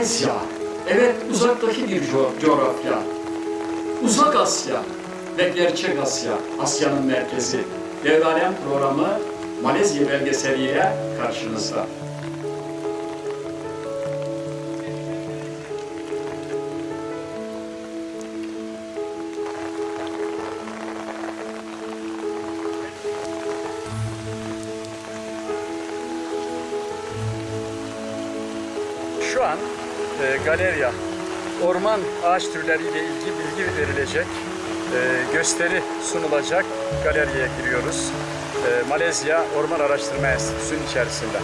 Malezya. Evet uzaktaki bir co- coğrafya. Uzak Asya ve gerçek Asya. Asya'nın merkezi. Devralem programı Malezya belgeseliyle karşınızda. Ağaç türleriyle ilgili bilgi verilecek, e, gösteri sunulacak galeriye giriyoruz. E, Malezya Orman Araştırma Enstitüsü'nün içerisinde.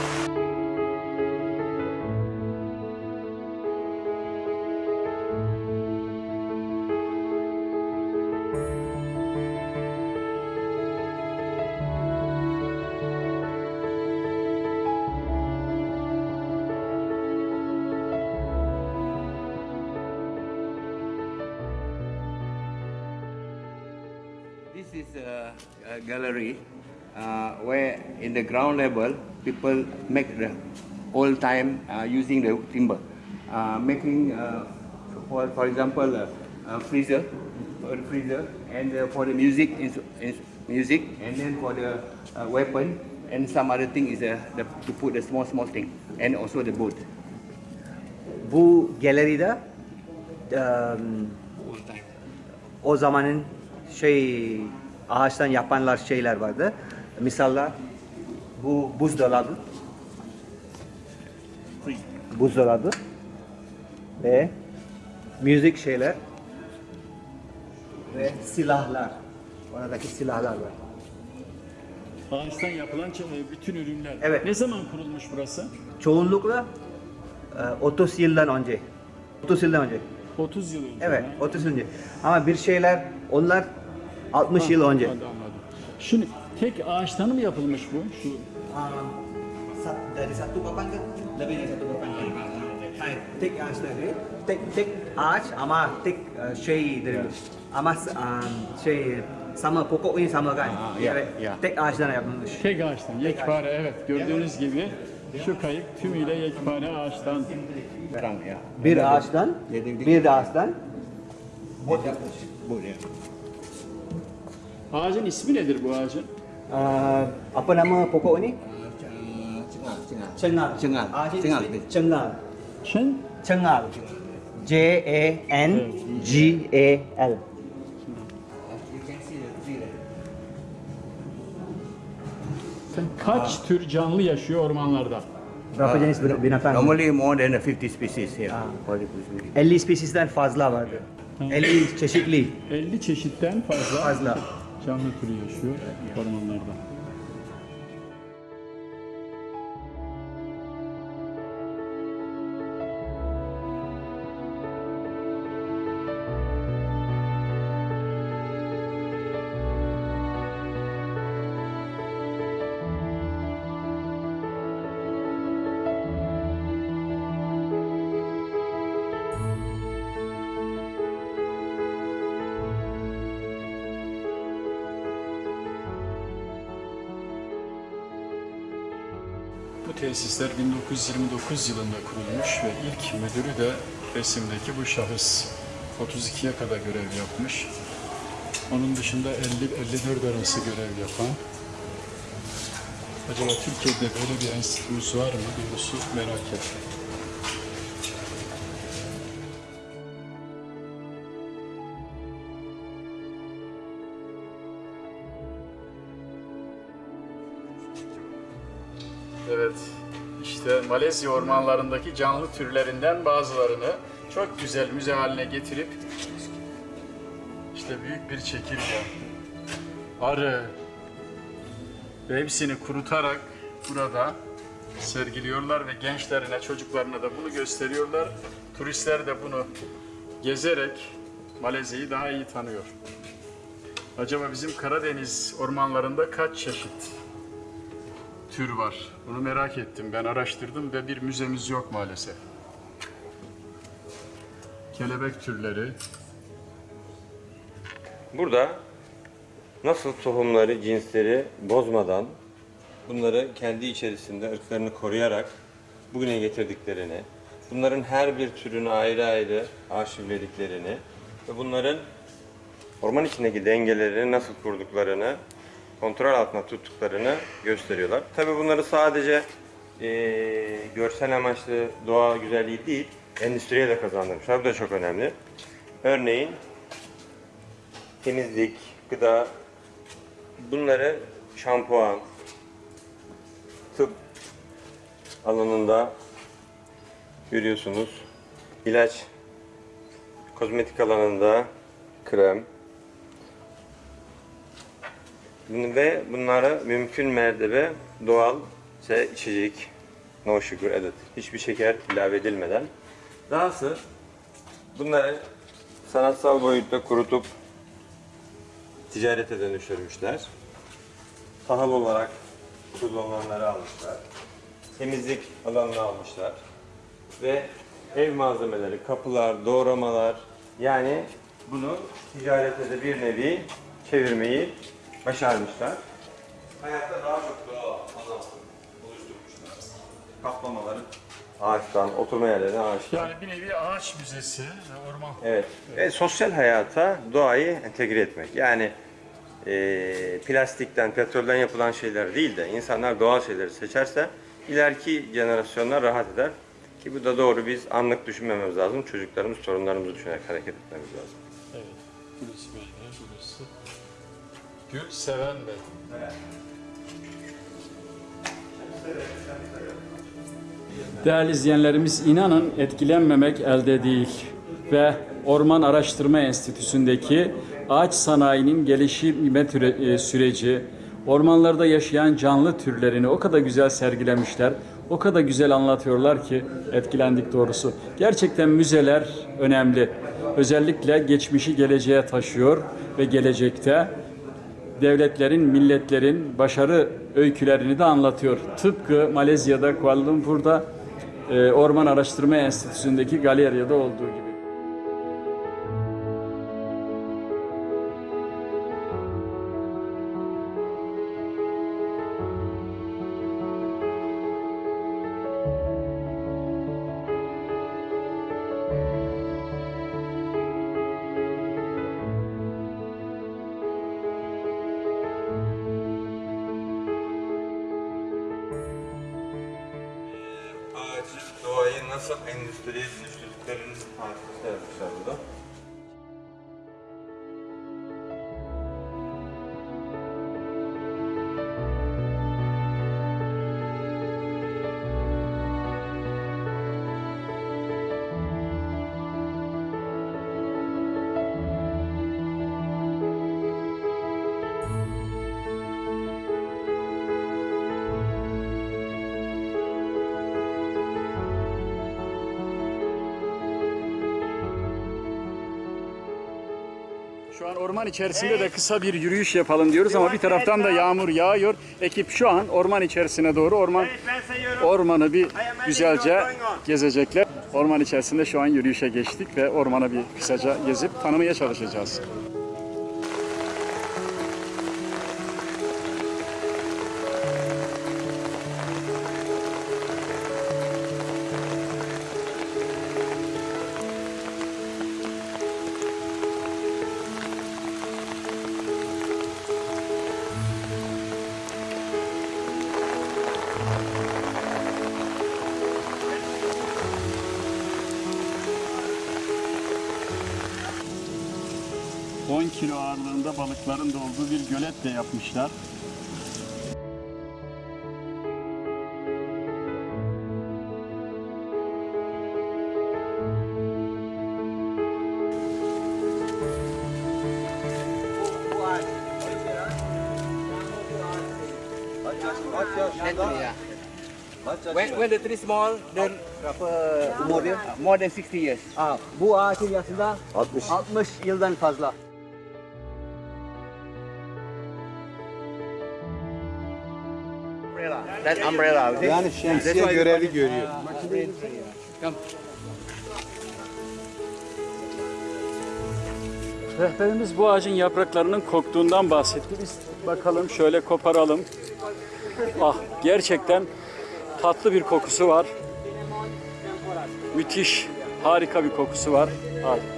Is a, a gallery uh, where in the ground level people make the old time uh, using the timber, uh, making uh, for, for example a, a freezer, for the freezer, and uh, for the music is, is music, and then for the uh, weapon and some other thing is uh, the, to put the small small thing, and also the boat. Bu galeride eee, o zamanın şey ağaçtan yapanlar şeyler vardı. Misallar bu buzdolabı. Buzdolabı ve müzik şeyler ve silahlar. Oradaki silahlar var. Ağaçtan yapılan ç- bütün ürünler. Evet. Ne zaman kurulmuş burası? Çoğunlukla eee, 30 yıldan önce. 30 yıldan önce. 30 yıl önce. Evet, ha? 30 yıl önce. Ama bir şeyler onlar 60 yıl önce. Anladım. Şimdi tek ağaçtan mı yapılmış bu? Şu dari satu papan ke? Lebih dari satu papan Hayır, tek ağaç dari. Tek tek ağaç ama tek şey dari. Ama şey sama pokoknya sama kan? Ah, Evet, tek ağaçtan yapılmış. Tek ağaçtan, yekpare evet. Gördüğünüz gibi şu kayık tümüyle yekpare ağaçtan. Bir ağaçtan bir ağaçtan. Boat ya. Ağacın ismi nedir bu ağacın? e, apa nama pokok ni Cengal, cengal. cengal Cengal. Ağacın Cengal. ismi cengal Çen? cengal C E N G A L You can see the tree there. Kaç tür canlı yaşıyor ormanlarda? berapa jenis bin- binatang Normally more than 50 species here. Ah. For the species. 50 spesiesden fazla vardı. 50 çeşitli 50 çeşitten fazla, fazla. Canlı türü yaşıyor ormanlarda. Tesisler 1929 yılında kurulmuş ve ilk müdürü de resimdeki bu şahıs 32'ye kadar görev yapmış. Onun dışında 50-54 arası görev yapan. Acaba Türkiye'de böyle bir enstitümüz var mı? Doğrusu merak ettim. Malezya ormanlarındaki canlı türlerinden bazılarını çok güzel müze haline getirip işte büyük bir çekirge, arı ve hepsini kurutarak burada sergiliyorlar ve gençlerine, çocuklarına da bunu gösteriyorlar. Turistler de bunu gezerek Malezya'yı daha iyi tanıyor. Acaba bizim Karadeniz ormanlarında kaç çeşit tür var. Bunu merak ettim. Ben araştırdım ve bir müzemiz yok maalesef. Kelebek türleri. Burada nasıl tohumları, cinsleri bozmadan bunları kendi içerisinde ırklarını koruyarak bugüne getirdiklerini bunların her bir türünü ayrı ayrı arşivlediklerini ve bunların orman içindeki dengelerini nasıl kurduklarını, kontrol altında tuttuklarını gösteriyorlar. Tabi bunları sadece eee, görsel amaçlı doğa güzelliği değil, endüstriye de kazandırmışlar. Bu da çok önemli. Örneğin temizlik, gıda, bunları şampuan, tıp alanında görüyorsunuz. İlaç, kozmetik alanında krem, ve bunlara mümkün mertebe doğal şey, içecek, no sugar added, hiçbir şeker ilave edilmeden. Dahası bunları sanatsal boyutta kurutup ticarete dönüştürmüşler. Tahıl olarak kullanılanları almışlar. Temizlik alanını almışlar. Ve ev malzemeleri, kapılar, doğramalar yani bunu ticarete de bir nevi çevirmeyi başarmışlar. Hayatta daha çok doğal alan oluşturmuşlar. Kaplamaları ağaçtan, oturma yerlerine ağaçtan. Yani bir nevi ağaç müzesi, orman. Evet. Ve sosyal hayata doğayı entegre etmek. Yani eee, plastikten, petrolden yapılan şeyler değil de insanlar doğal şeyleri seçerse ileriki jenerasyonlar rahat eder. Ki bu da doğru biz anlık düşünmememiz lazım. Çocuklarımız, torunlarımızı düşünerek hareket etmemiz lazım. Evet. Gül seven Bey. Değerli izleyenlerimiz inanın etkilenmemek elde değil ve Orman Araştırma Enstitüsü'ndeki ağaç sanayinin gelişim e, süreci, ormanlarda yaşayan canlı türlerini o kadar güzel sergilemişler, o kadar güzel anlatıyorlar ki etkilendik doğrusu. Gerçekten müzeler önemli. Özellikle geçmişi geleceğe taşıyor ve gelecekte devletlerin, milletlerin başarı öykülerini de anlatıyor. Tıpkı Malezya'da, Kuala Lumpur'da e, Orman Araştırma Enstitüsü'ndeki galeriyada olduğu gibi. Nasıl endüstriye dönüştürdüklerini tartışmışlar yapmışlar burada. Şu an orman içerisinde de kısa bir yürüyüş yapalım diyoruz ama bir taraftan da yağmur yağıyor. Ekip şu an orman içerisine doğru orman ormanı bir güzelce gezecekler. Orman içerisinde şu an yürüyüşe geçtik ve ormanı bir kısaca gezip tanımaya çalışacağız. ...10 kilo ağırlığında balıkların da olduğu bir gölet de yapmışlar. When, when the tree small, then berapa umur dia? More than 60 years. Ah, bu ağacın yaşında 60. 60 yıldan fazla. That umbrella. Yani şemsiye görevi görüyor. Rehberimiz bu ağacın yapraklarının koktuğundan bahsetti. Biz bakalım şöyle koparalım. Ah gerçekten tatlı bir kokusu var. Müthiş, harika bir kokusu var. Harika.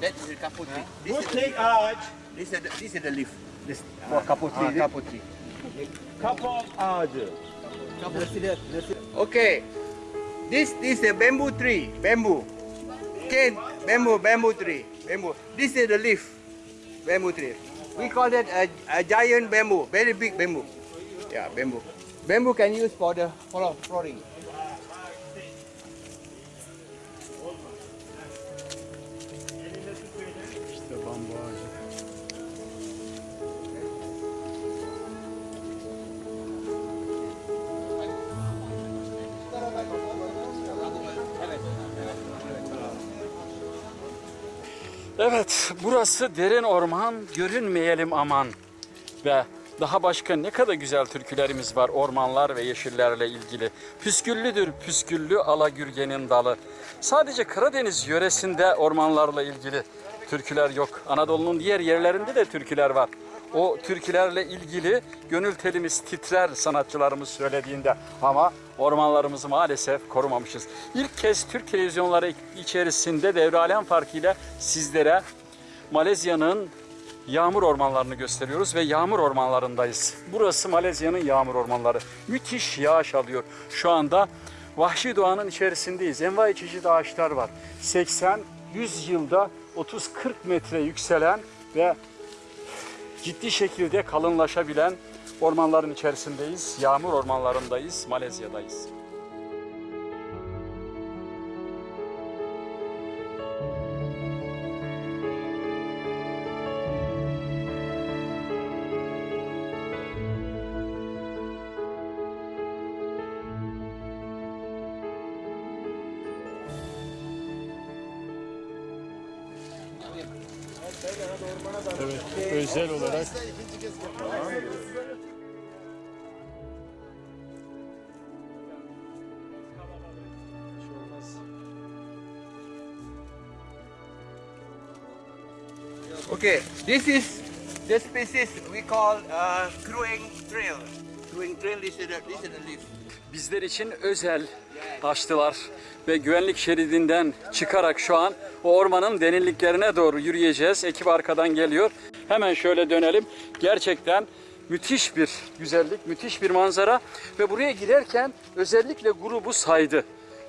That's the couple tree. This Good is, take arch. this is the, this is the leaf. This for couple Ah, tree. is it? tree. Ağacı. Okay. This this is a bamboo tree. Bamboo. Okay, bamboo, bamboo tree. Bamboo. This is the leaf. Bamboo tree. We call it a, a giant bamboo, very big bamboo. Yeah, bamboo. Bamboo can use for the floor, flooring. Evet, burası derin orman, görünmeyelim aman. Ve daha başka ne kadar güzel türkülerimiz var ormanlar ve yeşillerle ilgili. Püsküllüdür püsküllü alagürgenin dalı. Sadece Karadeniz yöresinde ormanlarla ilgili türküler yok. Anadolu'nun diğer yerlerinde de türküler var. O türkülerle ilgili gönül telimiz titrer sanatçılarımız söylediğinde ama ormanlarımızı maalesef korumamışız. İlk kez Türk televizyonları içerisinde devre alem farkıyla sizlere Malezya'nın yağmur ormanlarını gösteriyoruz ve yağmur ormanlarındayız. Burası Malezya'nın yağmur ormanları. Müthiş yağış alıyor. Şu anda vahşi doğanın içerisindeyiz. Envai çeşit ağaçlar var. 80-100 yılda 30-40 metre yükselen ve ciddi şekilde kalınlaşabilen ormanların içerisindeyiz. Yağmur ormanlarındayız, Malezya'dayız. Okay, this is the species we call uh, crewing trail. Crewing trail, this is the, this is the leaf. Bizler için özel açtılar ve güvenlik şeridinden çıkarak şu an o ormanın derinliklerine doğru yürüyeceğiz. Ekip arkadan geliyor. Hemen şöyle dönelim. Gerçekten müthiş bir güzellik, müthiş bir manzara ve buraya girerken özellikle grubu saydı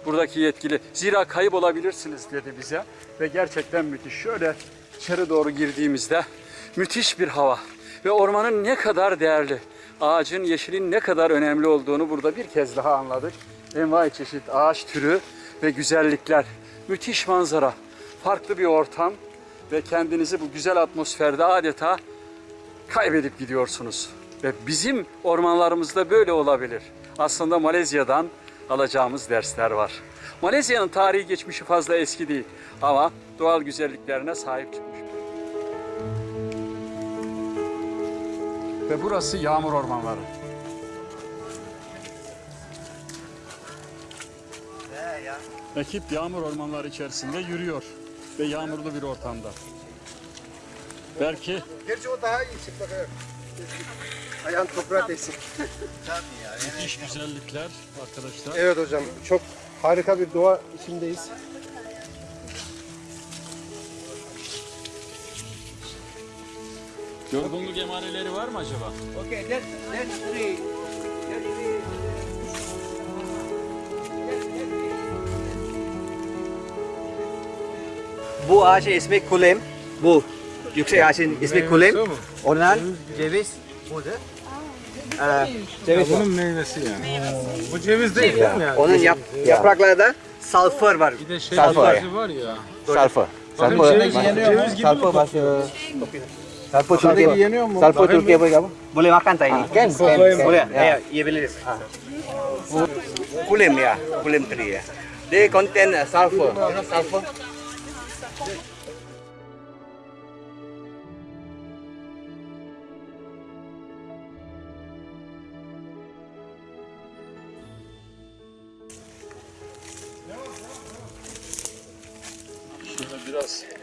buradaki yetkili. Zira kayıp olabilirsiniz dedi bize ve gerçekten müthiş. Şöyle içeri doğru girdiğimizde müthiş bir hava ve ormanın ne kadar değerli, ağacın, yeşilin ne kadar önemli olduğunu burada bir kez daha anladık. Envai çeşit ağaç türü ve güzellikler, müthiş manzara, farklı bir ortam ve kendinizi bu güzel atmosferde adeta kaybedip gidiyorsunuz. Ve bizim ormanlarımızda böyle olabilir. Aslında Malezya'dan alacağımız dersler var. Malezya'nın tarihi geçmişi fazla eski değil ama doğal güzelliklerine sahip çıkmış. Ve burası yağmur ormanları. Ekip yağmur ormanları içerisinde yürüyor ve yağmurlu bir ortamda. Belki Gerçi o daha iyi çık bakayım. Ayağın toprağa değsin. müthiş güzellikler arkadaşlar. Evet hocam çok harika bir doğa içindeyiz. Yorgunluk emareleri var mı acaba? Okay, that that tree, that tree. Bu ağacın ismi kulem. Bu yüksek ağacın ismi kulem. Ondan ceviz burada. Ee, ceviz var. meyvesi ya. Bu ceviz değil mi yani? Onun yap, yapraklarda sulfur var. Bir de şey Sulfur. var ya. Sulfur. Bakın Sulfur. ceviz yeniyor mu? Sulfur bahasa. Sulfur Ceviz Salpo Turki. Salpo Turki apa kamu? Boleh makan tak ini? Kan? kan, kan. Boleh. Ya, ia boleh. Ya. Ah. Kulim ya, kulim teri ya. Dia contain uh, sulfur. Sulfur. Biraz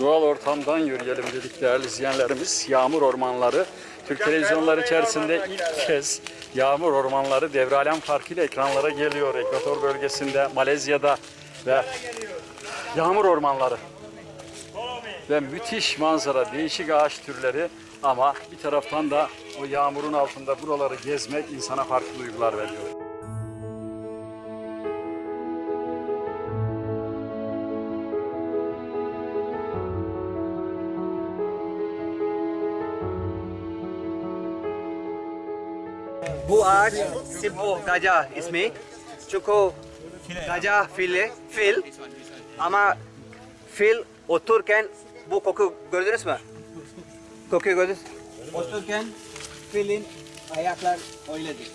doğal ortamdan yürüyelim dedik değerli izleyenlerimiz. Yağmur ormanları. Türk televizyonları içerisinde ilk kez yağmur ormanları devralem farkıyla ekranlara geliyor. Ekvator bölgesinde, Malezya'da ve yağmur ormanları. Ve müthiş manzara, değişik ağaç türleri ama bir taraftan da o yağmurun altında buraları gezmek insana farklı duygular veriyor. Bu ağaç simbol gajah ismi. Çünkü gajah fili, fil ama fil otururken bu koku gördünüz mü? Kokuyu gördünüz Otururken filin ayaklar öyledir.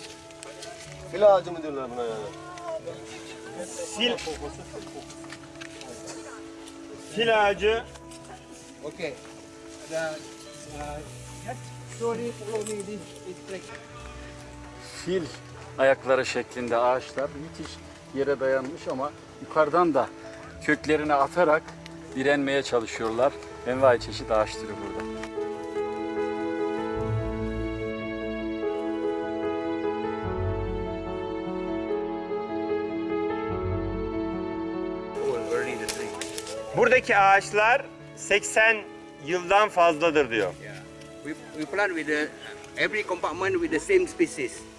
Fil ağacı mı diyorlar buna yani? Fil, fil ağacı Okay. The uh, story follow me this is fil ayakları şeklinde ağaçlar müthiş yere dayanmış ama yukarıdan da köklerini atarak direnmeye çalışıyorlar. Envai çeşit ağaç türü burada. Buradaki ağaçlar 80 yıldan fazladır diyor. Yeah. We, we plant with the every compartment with the same species.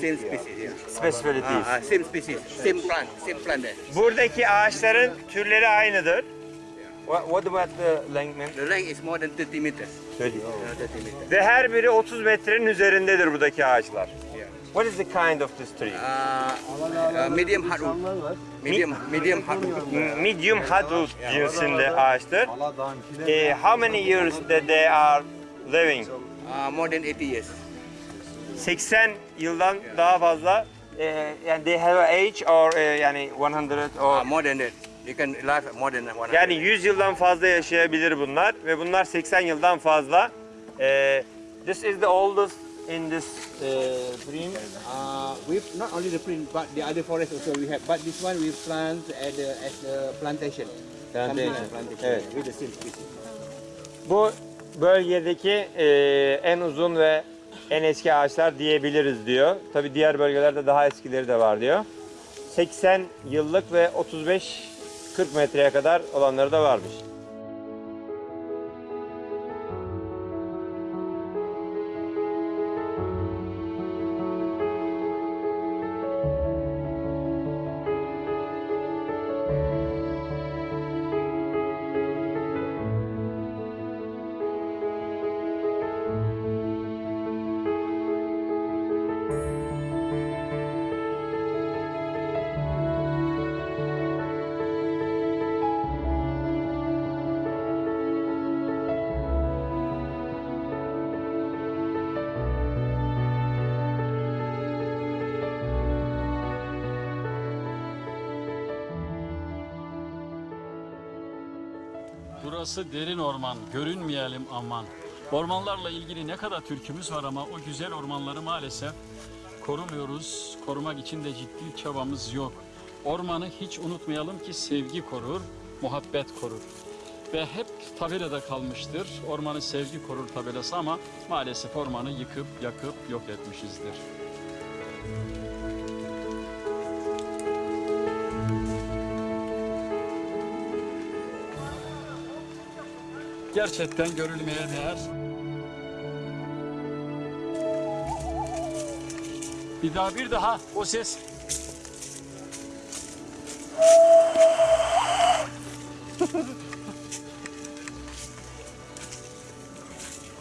Same species, yeah. Specialities. Ah, ah, same species, same plant, same plant. Buradaki ağaçların türleri aynıdır. What, what about the length? The length is more than 30 meters. 30. Uh, 30 meters. Ve her biri 30 metrenin üzerindedir buradaki ağaçlar. Yeah. What is the kind of this tree? Uh, uh, medium hardwood. Medium, medium hardwood. Medium hardwood cinsinde ağaçtır. Eh, how many years that they are living? Uh, more than 80 years. 80 yıldan daha fazla. Eh, yani they have a age or eh, yani 100 or Uh, more than that. You can live more than 100. yani 100 yıldan fazla yaşayabilir bunlar ve bunlar 80 yıldan fazla. Eh, this is the oldest in this eh, print. Uh, we've not only the print, but the other forest also we have. But this one we plant at the at the plantation. Plantation. Something like plantation. Evet. With the same species. Bu bölgedeki e, en uzun ve en eski ağaçlar diyebiliriz diyor. Tabi diğer bölgelerde daha eskileri de var diyor. 80 yıllık ve 35-40 metreye kadar olanları da varmış. Burası derin orman, görünmeyelim aman. Ormanlarla ilgili ne kadar türkümüz var ama o güzel ormanları maalesef korumuyoruz. Korumak için de ciddi çabamız yok. Ormanı hiç unutmayalım ki sevgi korur, muhabbet korur. Ve hep tabelada kalmıştır. Ormanı sevgi korur tabelası ama maalesef ormanı yıkıp yakıp yok etmişizdir. Gerçekten görülmeye değer. Bir daha bir daha o ses.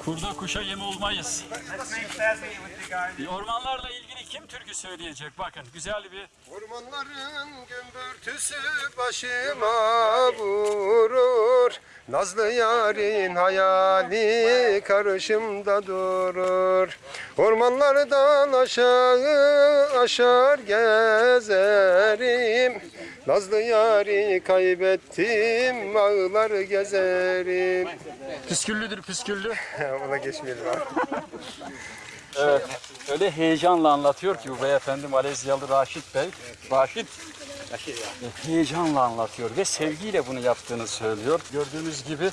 Kurda kuşa yem olmayız. Ormanlarla ilgili kim türkü söyleyecek? Bakın güzel bir Ormanların gümbürtüsü başıma vurur Nazlı yarın hayali karşımda durur Ormanlardan aşağı aşar gezerim Nazlı yarı kaybettim ağlar gezerim püsküllüdür püsküllü. Ona geçmeyelim abi. Evet. Öyle heyecanla anlatıyor ki bu beyefendi Malezyalı Raşit Bey. Raşit heyecanla anlatıyor ve sevgiyle bunu yaptığını söylüyor. Gördüğünüz gibi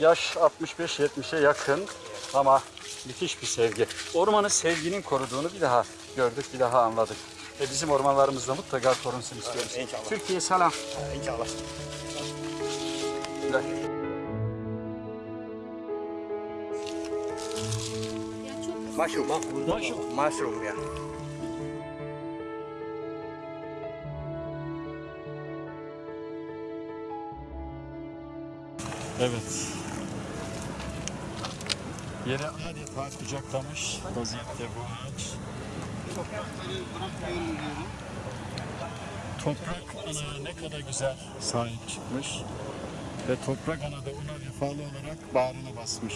yaş 65-70'e yakın ama müthiş bir sevgi. Ormanı sevginin koruduğunu bir daha gördük, bir daha anladık. Ve bizim ormanlarımızda mutlaka korunsun istiyoruz. İnşallah. Türkiye selam. İnşallah. Mushroom. Mushroom, yeah. Evet. Yere adeta kucaklamış vaziyette bu ağaç. Toprak anaya ne kadar güzel sahip çıkmış ve toprak ana da ona vefalı olarak bağrına basmış.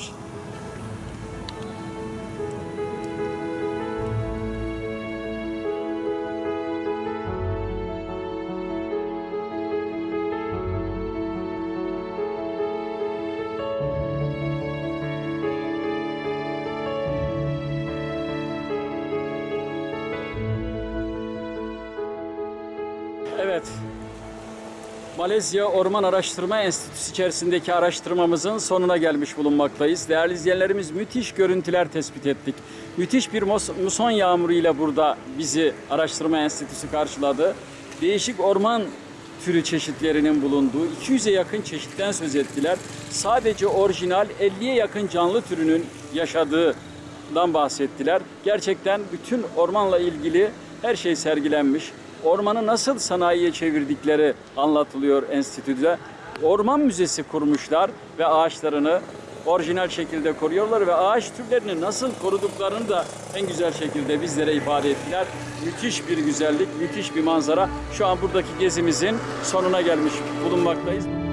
Malezya Orman Araştırma Enstitüsü içerisindeki araştırmamızın sonuna gelmiş bulunmaktayız. Değerli izleyenlerimiz müthiş görüntüler tespit ettik. Müthiş bir muson yağmuru ile burada bizi Araştırma Enstitüsü karşıladı. Değişik orman türü çeşitlerinin bulunduğu 200'e yakın çeşitten söz ettiler. Sadece orijinal 50'ye yakın canlı türünün yaşadığından bahsettiler. Gerçekten bütün ormanla ilgili her şey sergilenmiş. Ormanı nasıl sanayiye çevirdikleri anlatılıyor enstitüde. Orman müzesi kurmuşlar ve ağaçlarını orijinal şekilde koruyorlar ve ağaç türlerini nasıl koruduklarını da en güzel şekilde bizlere ifade ettiler. Müthiş bir güzellik, müthiş bir manzara. Şu an buradaki gezimizin sonuna gelmiş bulunmaktayız.